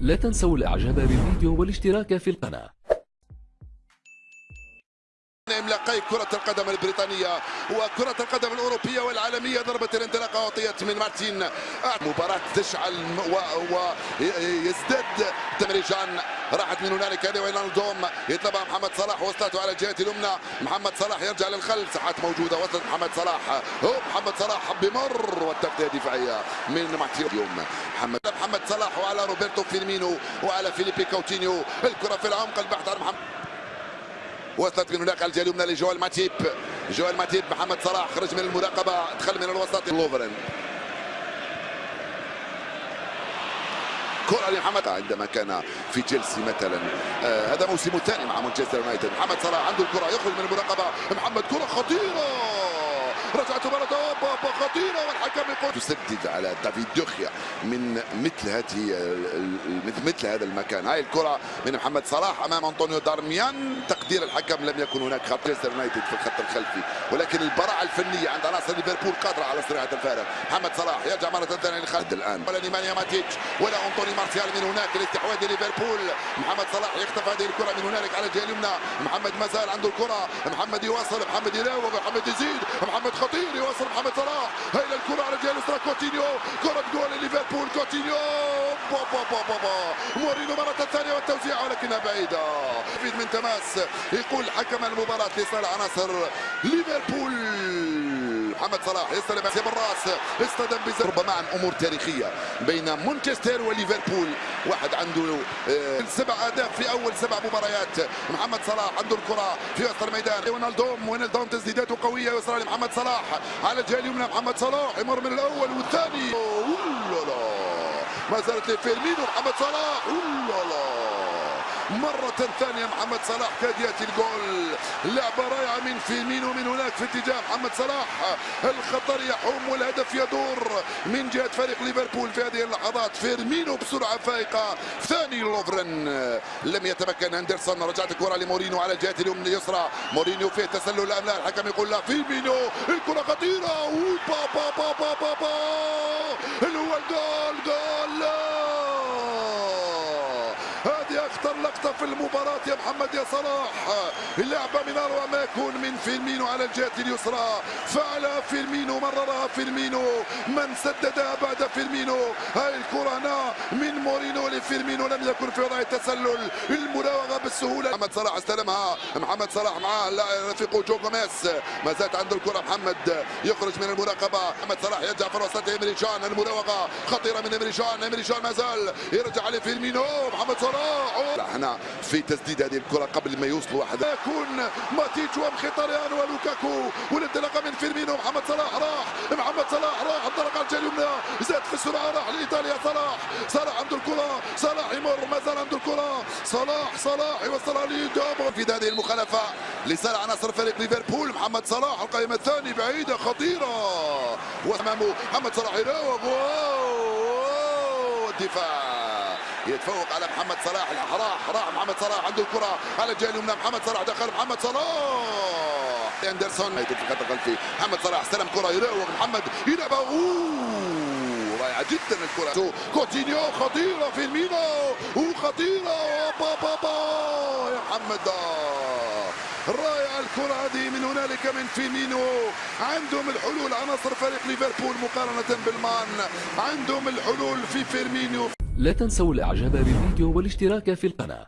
لا تنسوا الإعجاب بالفيديو والاشتراك في القناة. املاقي كرة القدم البريطانية وكرة القدم الأوروبية والعالمية ضربة الانطلاق أعطيت من مارتين. مباراة تشعل ويزداد تمريجان. راحت من هنالك هذه وينالدوم يطلبها محمد صلاح وصلته على الجهة اليمنى. محمد صلاح يرجع للخلف. ساحات موجودة وصلت محمد صلاح. هو محمد صلاح بمر والتغطية الدفاعية من مارتين اليوم. محمد محمد صلاح وعلى روبرتو فيرمينو وعلى فيليبي كوتينيو الكرة في العمق البحث عن محمد وصلت من هناك الجهه اليمنى لجوال ماتيب. جوال ماتيب محمد صلاح خرج من المراقبة دخل من الوسط. لوفرن كرة لمحمد عندما كان في تشيلسي مثلا. آه هذا موسمه الثاني مع مانشستر يونايتد. محمد صلاح عنده الكرة يخرج من المراقبة. محمد كرة خطيرة. رجعت مرة خطيرة والحكم يقول تسدد على دافيد دوخيا من مثل هذه مثل هذا المكان. هاي الكرة من محمد صلاح أمام أنطونيو دارميان. تقدير الحكم لم يكن هناك خط مانشستر يونايتد في الخط الخلفي. ولكن البراعة الفنية عند عناصر ليفربول قادرة على صناعة الفارق. محمد صلاح يرجع مرة ثانية لخالد الآن. ولا نيمانيا ماتيتش ولا أنطوني مارسيال من هناك الاستحواذ ليفربول. محمد صلاح يخطف هذه الكرة من هنالك على الجهة اليمنى. محمد مازال عنده الكرة. محمد يواصل محمد يراوغ محمد يزيد محمد خطير يوصل محمد صلاح. هاي الكرة على الجهة اليسرى. كوتينيو كرة جول ليفربول. كوتينيو بابا بابا بابا مورينو مرة ثانية والتوزيع ولكنها بعيدة. من تماس يقول حكم المباراة لصالح عناصر ليفربول. محمد صلاح. يستلم بالراس اصطدم ربما عن أمور تاريخية بين مانشستر وليفربول. واحد عنده آه، سبع أهداف في أول سبع مباريات. محمد صلاح عنده الكرة في وسط الميدان. وينالدوم وينالدوم تسديداته قوية يسرى لمحمد صلاح على الجهة اليمنى. محمد صلاح يمر من الأول والثاني. ما زالت لفيرمينو. محمد صلاح. مرة ثانية محمد صلاح كاد يأتي الجول. لعبة رائعة من فيرمينو من هناك في اتجاه محمد صلاح. الخطر يحوم والهدف يدور من جهة فريق ليفربول في هذه اللحظات. فيرمينو بسرعة فائقة. ثاني لوفرن. لم يتمكن هندرسون رجعت الكرة لمورينو على الجهة اليسرى. مورينو فيه تسلل أم لا؟ الحكم يقول لا. فيرمينو الكرة خطيرة. با با با با با, با. اللي هو الجول جول. هذه أخطر لقطه في المباراة يا محمد يا صلاح. اللعبه من اروع ما يكون من فيرمينو على الجهة اليسرى. فعل فيرمينو مررها فيرمينو. من سددها بعد فيرمينو؟ هاي الكرة هنا من مورينو لفيرمينو. لم يكن في وضع التسلل المراوغة بالسهولة. محمد صلاح استلمها. محمد صلاح معاه. رفيقه جو جوميز ما زالت عنده الكرة. محمد يخرج من المراقبة. محمد صلاح يرجع في الوسط. إمري جان المراوغة خطيرة من إمري جان إمري جان ما زال. يرجع لفيرمينو. محمد صلاح. هنا في تسديد هذه الكرة قبل ما يوصلوا واحد يكون ماتيتش ومخيتاريان ولوكاكو والانطلاقه من فيرمينو. محمد صلاح راح. محمد صلاح راح. انطلق على اليمنى. زاد في السرعة. راح لإيطاليا. صلاح. صلاح عنده الكرة. صلاح يمر. ما زال عنده الكرة. صلاح. صلاح يوصلها لدوبو في هذه المخالفة لصالح عناصر فريق ليفربول. محمد صلاح القائمة الثانية بعيدة خطيرة. وأمامه محمد صلاح. يراوغ. الدفاع. يتفوق على محمد صلاح. راح راح محمد صلاح عنده الكرة. على الجهة اليمنى محمد صلاح دخل محمد صلاح. أندرسون في الخط الخلفي. محمد صلاح استلم كرة يراوغ محمد يلعبها. رائعة جدا الكرة. كوتينيو خطيرة فيرمينو وخطيرة. با با با يا محمد. رائعة الكرة هذه. من هنالك من فيرمينو عندهم الحلول. عناصر فريق ليفربول مقارنة بالمان. عندهم الحلول في فيرمينو لا تنسوا الإعجاب بالفيديو والاشتراك في القناة.